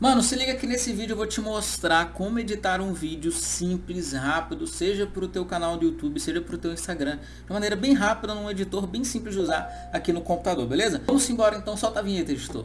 Mano, se liga que nesse vídeo eu vou te mostrar como editar um vídeo simples, rápido, seja para o teu canal do YouTube, seja para o teu Instagram, de maneira bem rápida, num editor bem simples de usar aqui no computador, beleza? Vamos embora então, solta a vinheta, editor.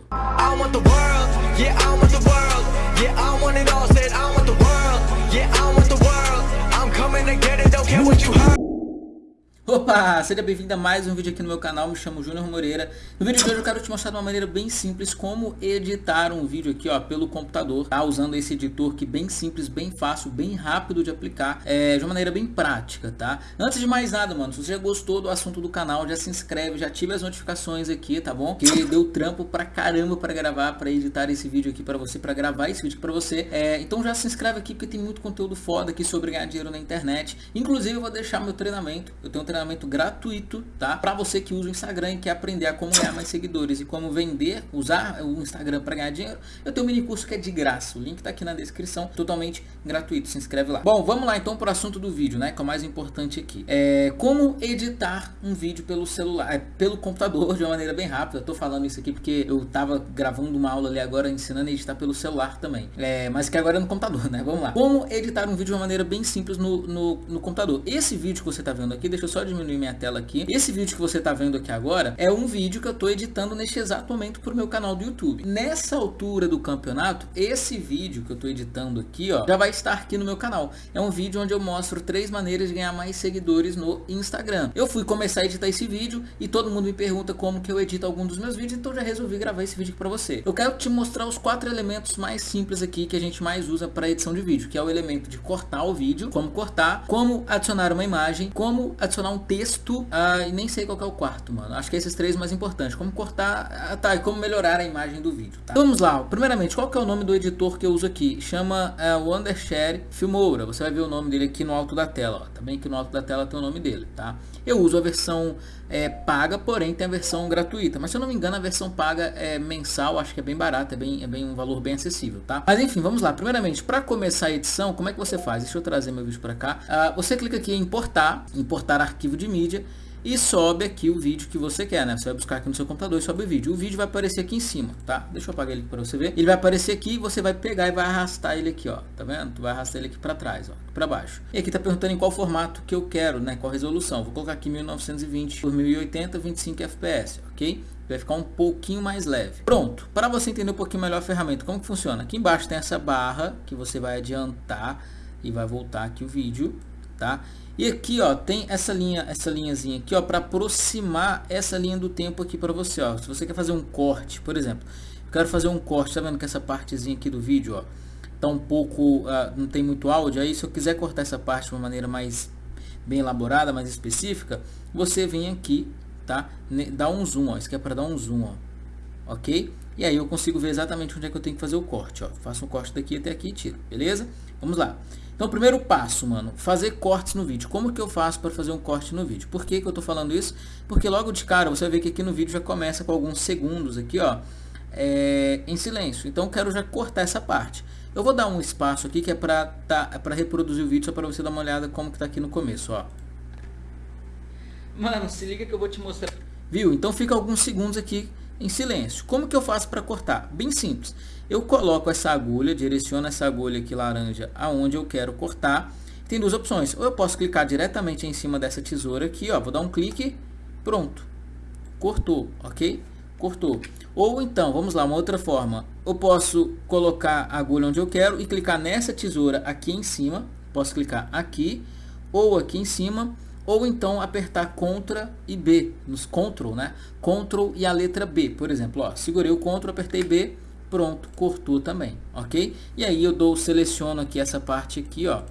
Opa, seja bem-vindo a mais um vídeo aqui no meu canal, me chamo Júnior Moreira. No vídeo de hoje eu quero te mostrar de uma maneira bem simples como editar um vídeo aqui ó, pelo computador, tá? Usando esse editor que bem simples, bem fácil, bem rápido de aplicar, é, de uma maneira bem prática, tá? Antes de mais nada, mano, se você já gostou do assunto do canal, já se inscreve, já ativa as notificações aqui, tá bom? Que deu trampo pra caramba pra gravar, pra editar esse vídeo aqui pra você, pra gravar esse vídeo pra você. É, então já se inscreve aqui porque tem muito conteúdo foda aqui sobre ganhar dinheiro na internet. Inclusive eu vou deixar meu treinamento, eu tenho um treinamento gratuito, tá? Para você que usa o Instagram e quer aprender a como ganhar mais seguidores e como vender, usar o Instagram para ganhar dinheiro, eu tenho um mini curso que é de graça. O link tá aqui na descrição, totalmente gratuito. Se inscreve lá. Bom, vamos lá então para o assunto do vídeo, né? Que é o mais importante aqui. É como editar um vídeo pelo celular, é, pelo computador de uma maneira bem rápida. Eu tô falando isso aqui porque eu tava gravando uma aula ali agora ensinando a editar pelo celular também. É, mas que agora é no computador, né? Vamos lá. Como editar um vídeo de uma maneira bem simples no, no, no computador. Esse vídeo que você tá vendo aqui, deixa eu só diminuir minha tela aqui. Esse vídeo que você está vendo aqui agora é um vídeo que eu estou editando neste exato momento para o meu canal do YouTube. Nessa altura do campeonato, esse vídeo que eu estou editando aqui, ó, já vai estar aqui no meu canal. É um vídeo onde eu mostro três maneiras de ganhar mais seguidores no Instagram. Eu fui começar a editar esse vídeo e todo mundo me pergunta como que eu edito algum dos meus vídeos, então já resolvi gravar esse vídeo para você. Eu quero te mostrar os quatro elementos mais simples aqui que a gente mais usa para edição de vídeo, que é o elemento de cortar o vídeo, como cortar, como adicionar uma imagem, como adicionar um texto texto ah, e nem sei qual é o quarto, mano. Acho que é esses três mais importantes. Como cortar, ah, tá, e como melhorar a imagem do vídeo, tá? Vamos lá, primeiramente, qual que é o nome do editor que eu uso aqui? Chama é, Wondershare Filmora. Você vai ver o nome dele aqui no alto da tela, ó. Também que no alto da tela tem o nome dele, tá? Eu uso a versão é, paga, porém tem a versão gratuita. Mas se eu não me engano, a versão paga é mensal, acho que é bem barata, é bem, é bem um valor bem acessível, tá? Mas enfim, vamos lá. Primeiramente, para começar a edição, como é que você faz? Deixa eu trazer meu vídeo para cá. Ah, você clica aqui em importar, importar arquivo de mídia e sobe aqui o vídeo que você quer, né? Você vai buscar aqui no seu computador e sobe o vídeo. O vídeo vai aparecer aqui em cima, tá? Deixa eu apagar ele para você ver. Ele vai aparecer aqui e você vai pegar e vai arrastar ele aqui, ó. Tá vendo? Tu vai arrastar ele aqui para trás, ó, para baixo. E aqui tá perguntando em qual formato que eu quero, né? Qual resolução. Vou colocar aqui 1920 por 1080, 25 fps, ok? Vai ficar um pouquinho mais leve. Pronto. Para você entender um pouquinho melhor a ferramenta, como que funciona? Aqui embaixo tem essa barra que você vai adiantar e vai voltar aqui o vídeo, tá? E aqui, ó, tem essa linha, essa linhazinha aqui, ó, para aproximar essa linha do tempo aqui para você, ó. Se você quer fazer um corte, por exemplo, eu quero fazer um corte, tá vendo que essa partezinha aqui do vídeo, ó, tá um pouco, uh, não tem muito áudio, aí se eu quiser cortar essa parte de uma maneira mais bem elaborada, mais específica, você vem aqui, tá? Dá um zoom, ó, isso aqui é para dar um zoom, ó, ok? E aí eu consigo ver exatamente onde é que eu tenho que fazer o corte, ó. Faço um corte daqui até aqui e tiro, beleza? Vamos lá. Então, primeiro passo, mano, fazer cortes no vídeo. Como que eu faço para fazer um corte no vídeo? Por que, que eu tô falando isso? Porque logo de cara, você vai ver que aqui no vídeo já começa com alguns segundos aqui, ó, é, em silêncio. Então, eu quero já cortar essa parte. Eu vou dar um espaço aqui que é para tá, é para reproduzir o vídeo, só para você dar uma olhada como que tá aqui no começo, ó. Mano, se liga que eu vou te mostrar. Viu? Então fica alguns segundos aqui em silêncio. Como que eu faço para cortar? Bem simples. Eu coloco essa agulha, direciono essa agulha aqui laranja aonde eu quero cortar. Tem duas opções. Ou eu posso clicar diretamente em cima dessa tesoura aqui, ó. Vou dar um clique, pronto. Cortou, ok? Cortou. Ou então, vamos lá, uma outra forma. Eu posso colocar a agulha onde eu quero e clicar nessa tesoura aqui em cima. Posso clicar aqui ou aqui em cima ou então apertar Ctrl e B, nos Ctrl, né? Ctrl e a letra B, por exemplo, ó, segurei o Ctrl, apertei B, pronto, cortou também, ok? E aí eu dou, seleciono aqui essa parte aqui, ó,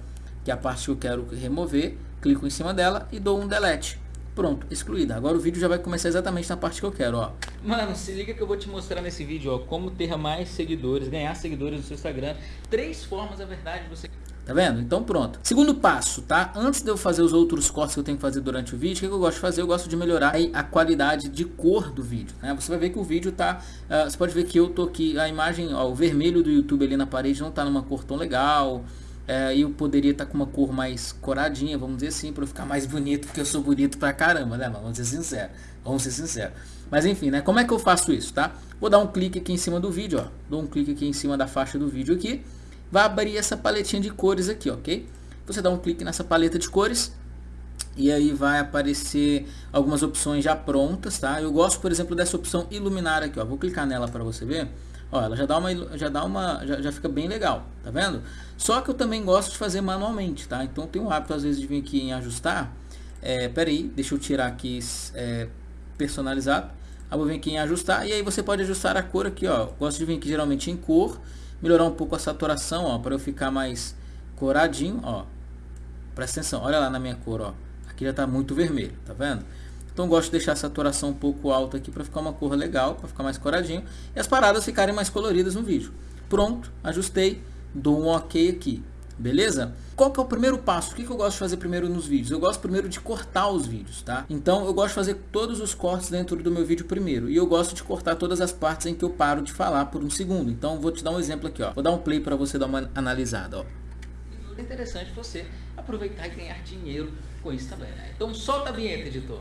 que é a parte que eu quero remover, clico em cima dela e dou um delete. Pronto, excluída. Agora o vídeo já vai começar exatamente na parte que eu quero, ó. Mano, se liga que eu vou te mostrar nesse vídeo, ó, como ter mais seguidores, ganhar seguidores no seu Instagram. Três formas, na verdade, você Tá vendo? Então pronto. Segundo passo, tá? Antes de eu fazer os outros cortes que eu tenho que fazer durante o vídeo, o que, eu gosto de fazer? Eu gosto de melhorar a qualidade de cor do vídeo, né? Você vai ver que o vídeo tá... Uh, você pode ver que eu tô aqui, a imagem, ó, o vermelho do YouTube ali na parede não tá numa cor tão legal. É, eu poderia estar tá com uma cor mais coradinha, vamos dizer assim, para ficar mais bonito, porque eu sou bonito pra caramba, né? Vamos ser sinceros. Vamos ser sinceros. Mas enfim, né? Como é que eu faço isso, tá? Vou dar um clique aqui em cima do vídeo, ó. Dou um clique aqui em cima da faixa do vídeo aqui. Vai abrir essa paletinha de cores aqui, ok? Você dá um clique nessa paleta de cores. E aí vai aparecer algumas opções já prontas, tá? Eu gosto, por exemplo, dessa opção iluminar aqui, ó. Vou clicar nela para você ver. Ó, ela já dá uma, já dá uma, já, já fica bem legal, tá vendo? Só que eu também gosto de fazer manualmente, tá? Então tem um hábito às vezes de vir aqui em ajustar. É, peraí, deixa eu tirar aqui é, personalizado. Aí vou vir aqui em ajustar e aí você pode ajustar a cor aqui, ó. Gosto de vir aqui geralmente em cor, melhorar um pouco a saturação, ó, para eu ficar mais coradinho, ó. Presta atenção, olha lá na minha cor, ó. Aqui já está muito vermelho, tá vendo? Então gosto de deixar a saturação um pouco alta aqui para ficar uma cor legal, para ficar mais coradinho. E as paradas ficarem mais coloridas no vídeo. Pronto, ajustei, dou um ok aqui. Beleza? Qual que é o primeiro passo? O que, que eu gosto de fazer primeiro nos vídeos? Eu gosto primeiro de cortar os vídeos, tá? Então eu gosto de fazer todos os cortes dentro do meu vídeo primeiro. E eu gosto de cortar todas as partes em que eu paro de falar por um segundo. Então vou te dar um exemplo aqui, ó. Vou dar um play para você dar uma analisada, ó. É interessante você aproveitar e ganhar dinheiro com isso também, né? Então solta a vinheta, editor.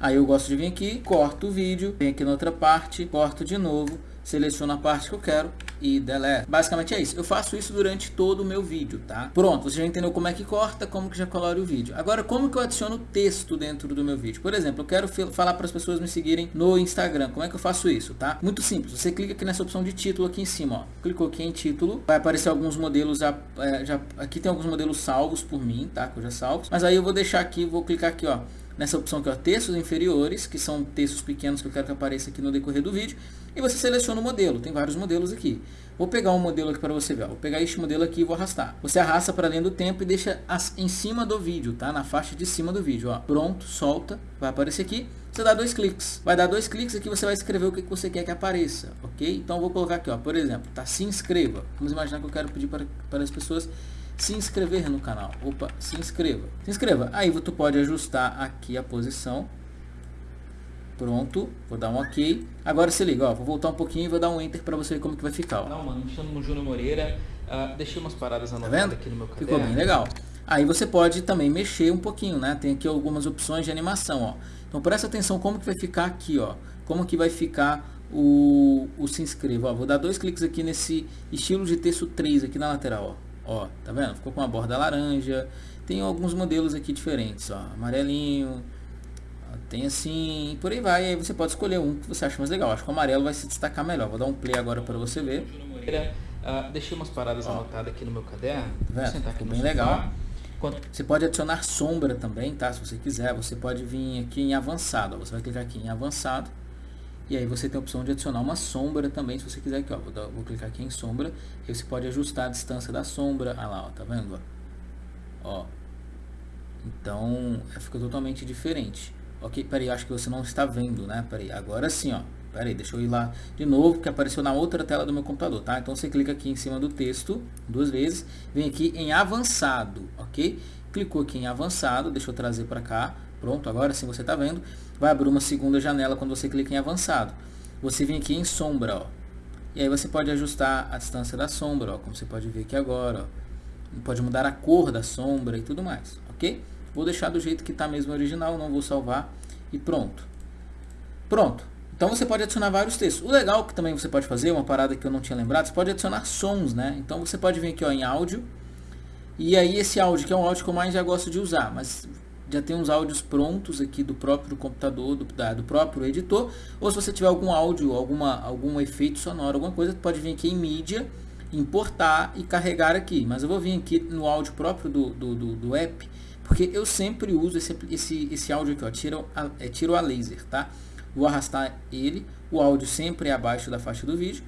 Aí eu gosto de vir aqui, corto o vídeo, venho aqui na outra parte, corto de novo, seleciono a parte que eu quero e delete. Basicamente é isso. Eu faço isso durante todo o meu vídeo, tá? Pronto, você já entendeu como é que corta, como que já colore o vídeo. Agora, como que eu adiciono texto dentro do meu vídeo? Por exemplo, eu quero falar para as pessoas me seguirem no Instagram. Como é que eu faço isso, tá? Muito simples. Você clica aqui nessa opção de título aqui em cima, ó. Clicou aqui em título, vai aparecer alguns modelos já, é, já aqui tem alguns modelos salvos por mim, tá? Que eu já salvo. Mas aí eu vou deixar aqui, vou clicar aqui, ó nessa opção aqui, ó, textos inferiores, que são textos pequenos que eu quero que apareça aqui no decorrer do vídeo, e você seleciona o modelo, tem vários modelos aqui. Vou pegar um modelo aqui para você ver, vou pegar este modelo aqui e vou arrastar. Você arrasta para dentro do tempo e deixa em cima do vídeo, tá? Na faixa de cima do vídeo, ó. Pronto, solta, vai aparecer aqui. Você dá dois cliques. Vai dar dois cliques aqui, você vai escrever o que você quer que apareça, ok? Então vou colocar aqui, ó, por exemplo, tá? Se inscreva. Vamos imaginar que eu quero pedir para, para as pessoas se inscrever no canal. Opa, se inscreva. Se inscreva. Aí tu pode ajustar aqui a posição. Pronto, vou dar um ok. Agora se liga, ó, vou voltar um pouquinho e vou dar um enter para você ver como que vai ficar. Ó. Não, mano, me chamo Júnior Moreira. Uh, deixei umas paradas anotadas tá vendo? aqui no meu caderno. Ficou bem legal. Aí você pode também mexer um pouquinho, né? Tem aqui algumas opções de animação, ó. Então presta atenção como que vai ficar aqui, ó. Como que vai ficar o, o se inscreva. Ó, vou dar dois cliques aqui nesse estilo de texto 3 aqui na lateral, ó. Ó, tá vendo? Ficou com uma borda laranja. Tem alguns modelos aqui diferentes, ó. Amarelinho. Tem assim, por aí vai. Aí você pode escolher um que você acha mais legal. Acho que o amarelo vai se destacar melhor. Vou dar um play agora para você ver. Uh, deixei umas paradas ó. anotadas aqui no meu caderno. Tá vendo? Ficou bem legal. Você pode adicionar sombra também, tá? Se você quiser, você pode vir aqui em avançado. Ó. Você vai clicar aqui em avançado e aí você tem a opção de adicionar uma sombra também, se você quiser aqui, ó. Vou, dar, vou clicar aqui em sombra. E você pode ajustar a distância da sombra. Ah lá, ó, tá vendo? Ó. Então, é, fica totalmente diferente. Ok, peraí, acho que você não está vendo, né? Peraí, agora sim, ó. Peraí, deixa eu ir lá de novo, que apareceu na outra tela do meu computador, tá? Então você clica aqui em cima do texto, duas vezes, vem aqui em avançado, ok? Clicou aqui em avançado, deixa eu trazer para cá, Pronto, agora sim você está vendo. Vai abrir uma segunda janela quando você clica em avançado. Você vem aqui em sombra, ó. E aí você pode ajustar a distância da sombra, ó, como você pode ver aqui agora, ó. Pode mudar a cor da sombra e tudo mais, ok? Vou deixar do jeito que está mesmo original, não vou salvar e pronto. Pronto. Então você pode adicionar vários textos. O legal que também você pode fazer, uma parada que eu não tinha lembrado, você pode adicionar sons, né? Então você pode vir aqui ó, em áudio. E aí esse áudio, que é um áudio que eu mais já gosto de usar, mas já tem uns áudios prontos aqui do próprio computador, do, da, do próprio editor, ou se você tiver algum áudio, alguma, algum efeito sonoro, alguma coisa, pode vir aqui em mídia, importar e carregar aqui. Mas eu vou vir aqui no áudio próprio do, do, do, do app, porque eu sempre uso esse, esse, esse áudio aqui, ó, tiro, a, é, tiro a laser, tá? Vou arrastar ele, o áudio sempre é abaixo da faixa do vídeo,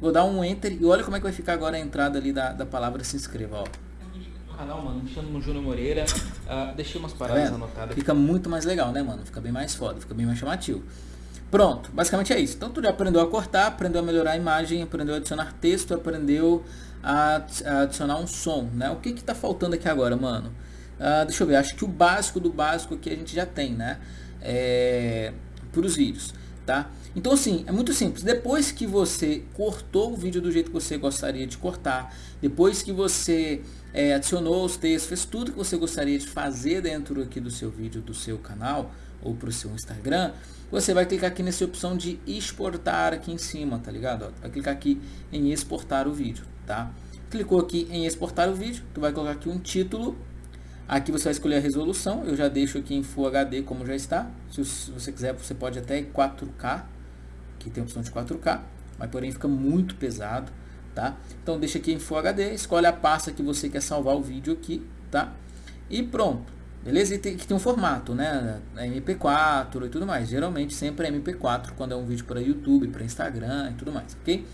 vou dar um enter e olha como é que vai ficar agora a entrada ali da, da palavra se inscreva, ó canal, mano. Me chamo Júnior Moreira. Uh, deixei umas tá paradas tá anotadas. Fica muito mais legal, né, mano? Fica bem mais foda, fica bem mais chamativo. Pronto, basicamente é isso. Então tu já aprendeu a cortar, aprendeu a melhorar a imagem, aprendeu a adicionar texto, aprendeu a, a adicionar um som, né? O que que tá faltando aqui agora, mano? Uh, deixa eu ver, acho que o básico do básico aqui a gente já tem, né? É, para os vídeos, tá? Então assim, é muito simples. Depois que você cortou o vídeo do jeito que você gostaria de cortar, depois que você é, adicionou os textos, fez tudo que você gostaria de fazer dentro aqui do seu vídeo, do seu canal, ou para o seu Instagram, você vai clicar aqui nessa opção de exportar aqui em cima, tá ligado? Vai clicar aqui em exportar o vídeo, tá? Clicou aqui em exportar o vídeo, tu vai colocar aqui um título, aqui você vai escolher a resolução, eu já deixo aqui em Full HD como já está, se você quiser você pode até 4K, aqui tem a opção de 4K, mas porém fica muito pesado, tá? Então deixa aqui em Full HD, escolhe a pasta que você quer salvar o vídeo aqui, tá? E pronto, beleza? E tem que tem um formato, né? MP4 e tudo mais. Geralmente sempre é MP4 quando é um vídeo para YouTube, para Instagram e tudo mais, ok?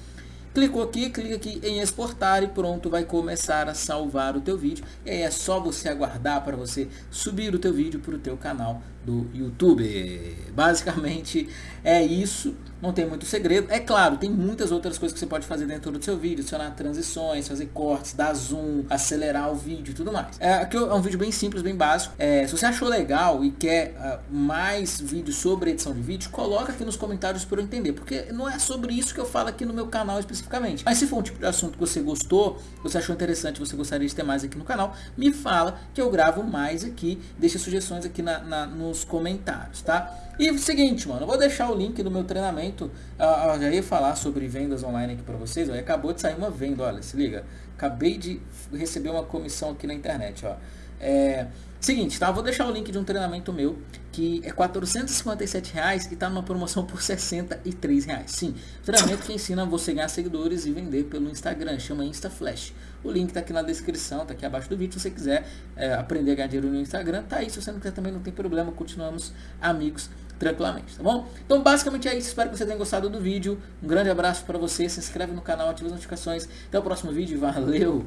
Clicou aqui, clica aqui em exportar e pronto, vai começar a salvar o teu vídeo. E aí é só você aguardar para você subir o teu vídeo para o teu canal do YouTube. Basicamente é isso, não tem muito segredo. É claro, tem muitas outras coisas que você pode fazer dentro do seu vídeo, adicionar transições, fazer cortes, dar zoom, acelerar o vídeo e tudo mais. É, aqui é um vídeo bem simples, bem básico. É, se você achou legal e quer uh, mais vídeos sobre edição de vídeo, coloca aqui nos comentários para eu entender, porque não é sobre isso que eu falo aqui no meu canal especificamente. Mas se for um tipo de assunto que você gostou, você achou interessante, você gostaria de ter mais aqui no canal, me fala que eu gravo mais aqui, deixa sugestões aqui na, na nos nos comentários, tá? E o seguinte, mano, eu vou deixar o link do meu treinamento, eu já ia falar sobre vendas online aqui para vocês, ó, acabou de sair uma venda, olha, se liga, acabei de receber uma comissão aqui na internet, ó. É, seguinte, tá? Vou deixar o link de um treinamento meu que é 457 reais e está numa promoção por 63 reais. Sim, treinamento que ensina você ganhar seguidores e vender pelo Instagram, chama InstaFlash. O link está aqui na descrição, está aqui abaixo do vídeo. Se você quiser é, aprender a ganhar dinheiro no Instagram, tá aí. Se você não quiser também, não tem problema. Continuamos amigos tranquilamente, tá bom? Então basicamente é isso, espero que você tenha gostado do vídeo, um grande abraço para você, se inscreve no canal, ativa as notificações, até o próximo vídeo, valeu!